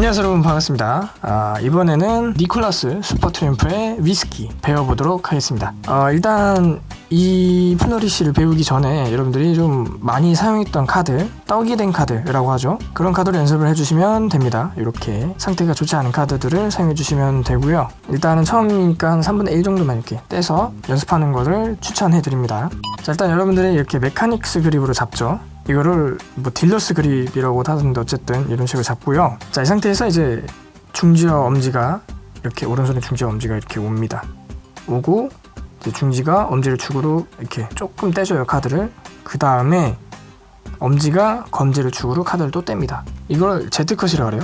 안녕하세요 여러분. 반갑습니다. 아, 이번에는 니콜라스 슈퍼트램프의 위스키 배워보도록 하겠습니다. 어, 일단 이 flourish를 배우기 전에 여러분들이 좀 많이 사용했던 카드 떡이 된 카드라고 하죠. 그런 카드를 연습을 해주시면 됩니다. 이렇게 상태가 좋지 않은 카드들을 사용해 주시면 되고요. 일단은 처음이니까 한 3분의 1 정도만 이렇게 떼서 연습하는 것을 추천해 드립니다. 자 일단 여러분들이 이렇게 mechanic's grip으로 잡죠 이거를 뭐 딜러스 그립이라고 하던데 어쨌든 이런 식으로 잡고요. 자 이 상태에서 이제 중지와 엄지가 이렇게 오른손에 중지와 엄지가 이렇게 옵니다. 오고 이제 중지가 엄지를 축으로 이렇게 조금 떼줘요 카드를. 그 다음에 엄지가 검지를 축으로 카드를 또 뗍니다. 이걸 Z컷이라 그래요.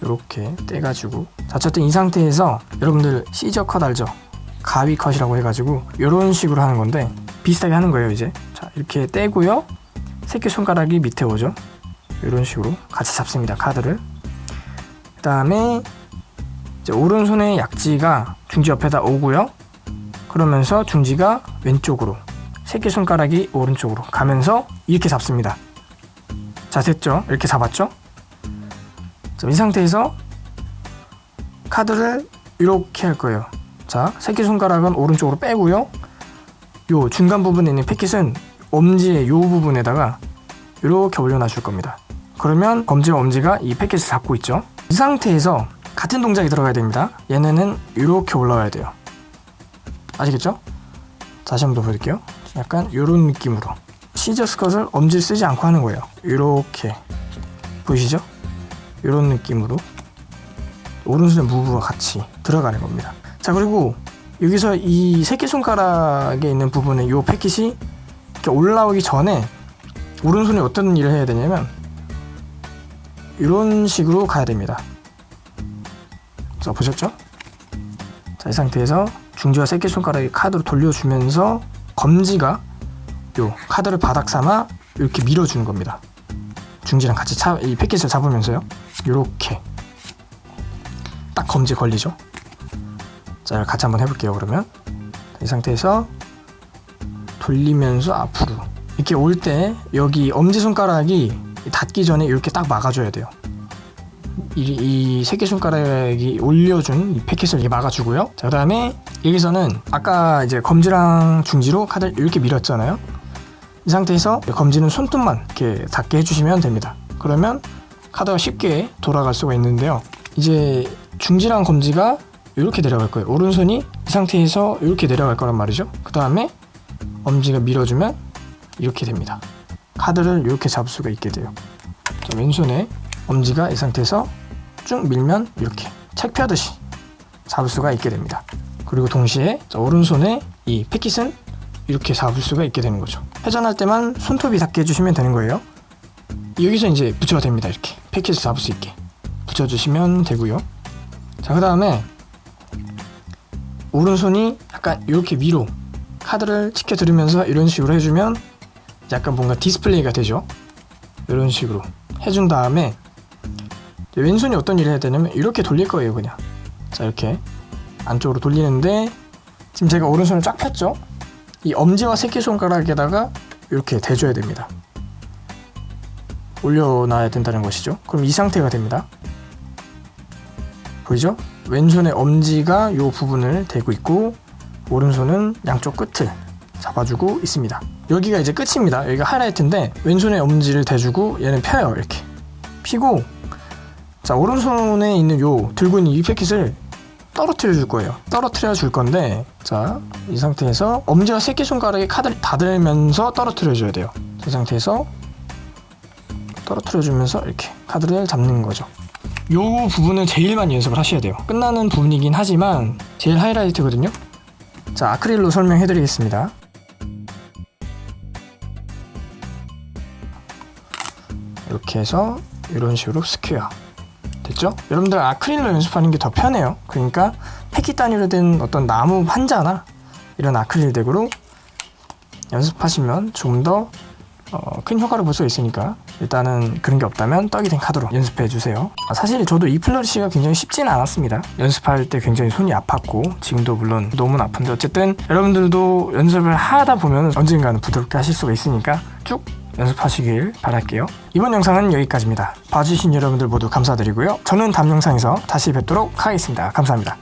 이렇게 떼가지고. 자 어쨌든 이 상태에서 여러분들 시저 컷 알죠? 가위 컷이라고 해가지고 이런 식으로 하는 건데 비슷하게 하는 거예요 이제. 자 이렇게 떼고요 새끼손가락이 밑에 오죠? 이런 식으로 같이 잡습니다 카드를. 그 다음에 오른손의 약지가 중지 옆에다 오고요. 그러면서 중지가 왼쪽으로 새끼손가락이 오른쪽으로 가면서 이렇게 잡습니다. 자 됐죠? 이렇게 잡았죠? 이 상태에서 카드를 이렇게 할 거예요. 자 새끼손가락은 오른쪽으로 빼고요. 요 중간 부분에 있는 패킷은 엄지의 요 부분에다가 이렇게 올려놔 줄 겁니다. 그러면 검지와 엄지가 이 패킷을 잡고 있죠? 이 상태에서 같은 동작이 들어가야 됩니다. 얘네는 이렇게 올라와야 돼요. 아시겠죠? 다시 한 번 더 보여드릴게요. 약간 이런 느낌으로. 시저 스 컷을 엄지를 쓰지 않고 하는 거예요. 이렇게. 보이시죠? 이런 느낌으로. 오른손의 무브와 같이 들어가는 겁니다. 자 그리고 여기서 이 새끼손가락에 있는 부분에 이 패킷이 이렇게 올라오기 전에 오른손이 어떤 일을 해야 되냐면 이런 식으로 가야 됩니다. 자 보셨죠? 자 이 상태에서 중지와 새끼손가락이 카드로 돌려주면서 검지가 요 카드를 바닥 삼아 이렇게 밀어주는 겁니다. 중지랑 같이 차, 이 패킷을 잡으면서요. 이렇게. 딱 검지 걸리죠? 자 같이 한번 해볼게요 그러면. 이 상태에서 돌리면서 앞으로. 이렇게 올 때 여기 엄지손가락이 닿기 전에 이렇게 딱 막아줘야 돼요. 이, 이 새끼손가락이 올려준 이 패킷을 이렇게 막아주고요. 자 그 다음에 여기서는 아까 이제 검지랑 중지로 카드를 이렇게 밀었잖아요. 이 상태에서 검지는 손톱만 이렇게 닿게 해주시면 됩니다. 그러면 카드가 쉽게 돌아갈 수가 있는데요. 이제 중지랑 검지가 이렇게 내려갈 거예요. 오른손이 이 상태에서 이렇게 내려갈 거란 말이죠. 그 다음에 엄지가 밀어주면 이렇게 됩니다. 카드를 이렇게 잡을 수가 있게 돼요. 자, 왼손에 엄지가 이 상태에서 쭉 밀면 이렇게 책 펴듯이 잡을 수가 있게 됩니다. 그리고 동시에 자, 오른손에 이 패킷은 이렇게 잡을 수가 있게 되는 거죠. 회전할 때만 손톱이 닿게 해주시면 되는 거예요. 여기서 이제 붙여도 됩니다 이렇게. 패킷을 잡을 수 있게. 붙여주시면 되고요. 자 그 다음에 오른손이 약간 이렇게 위로 카드를 치켜들으면서 이런 식으로 해주면 약간 뭔가 디스플레이가 되죠? 이런 식으로 해준 다음에 왼손이 어떤 일을 해야 되냐면 이렇게 돌릴 거예요 그냥. 자 이렇게 안쪽으로 돌리는데 지금 제가 오른손을 쫙 폈죠? 이 엄지와 새끼손가락에다가 이렇게 대줘야 됩니다. 올려놔야 된다는 것이죠. 그럼 이 상태가 됩니다. 보이죠? 왼손의 엄지가 이 부분을 대고 있고 오른손은 양쪽 끝을 잡아주고 있습니다. 여기가 이제 끝입니다. 여기가 하이라이트인데 왼손에 엄지를 대주고 얘는 펴요 이렇게. 피고 자 오른손에 있는 요 들고 있는 이 패킷을 떨어뜨려 줄 거예요. 떨어뜨려 줄 건데 자 이 상태에서 엄지와 새끼손가락에 카드를 닫으면서 떨어뜨려 줘야 돼요. 이 상태에서 떨어뜨려 주면서 이렇게 카드를 잡는 거죠. 요 부분을 제일 많이 연습을 하셔야 돼요. 끝나는 부분이긴 하지만 제일 하이라이트거든요 자 아크릴로 설명해 드리겠습니다. 이렇게 해서 이런 식으로 square. 됐죠? 여러분들 아크릴로 연습하는 게 더 편해요. 그러니까 패킷 단위로 된 어떤 나무 판자나 이런 아크릴 deck으로 연습하시면 좀 더 어, 큰 효과를 볼 수 있으니까 일단은 그런 게 없다면 떡이 된 카드로 연습해 주세요 아, 사실 저도 이 flourish가 굉장히 쉽지는 않았습니다 연습할 때 굉장히 손이 아팠고 지금도 물론 너무 아픈데 어쨌든 여러분들도 연습을 하다 보면 언젠가는 부드럽게 하실 수가 있으니까 쭉 연습하시길 바랄게요. 이번 영상은 여기까지입니다. 봐주신 여러분들 모두 감사드리고요. 저는 다음 영상에서 다시 뵙도록 하겠습니다. 감사합니다.